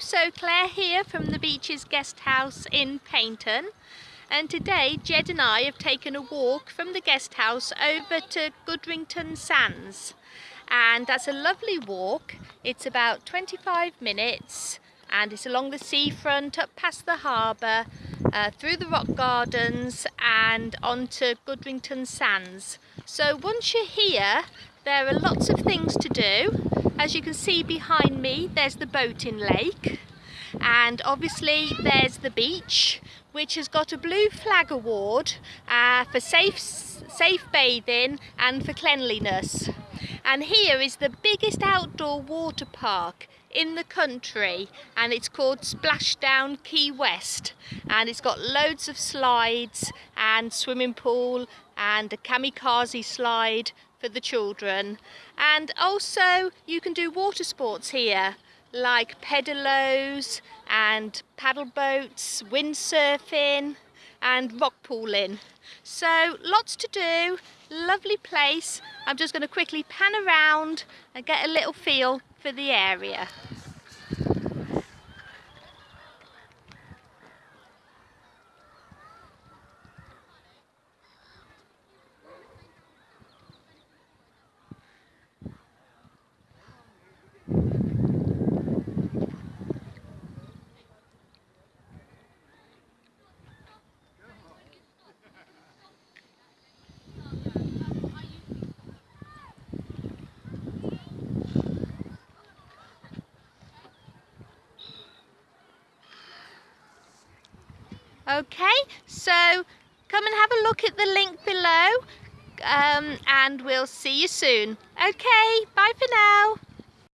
so Claire here from the Beeches Guest House in Paignton and today Jed and I have taken a walk from the guest house over to Goodrington Sands and that's a lovely walk. It's about 25 minutes and it's along the seafront up past the harbour uh, through the rock gardens and onto Goodrington Sands. So once you're here there are lots of things to do as you can see behind me, there's the boating lake and obviously there's the beach which has got a blue flag award uh, for safe, safe bathing and for cleanliness. And here is the biggest outdoor water park in the country and it's called Splashdown Quaywest and it's got loads of slides and swimming pool and a kamikaze slide for the children. And also you can do water sports here like pedalos and paddle boats, windsurfing and rock pooling. So lots to do, lovely place. I'm just going to quickly pan around and get a little feel for the area. Okay, so come and have a look at the link below um, and we'll see you soon. Okay, bye for now.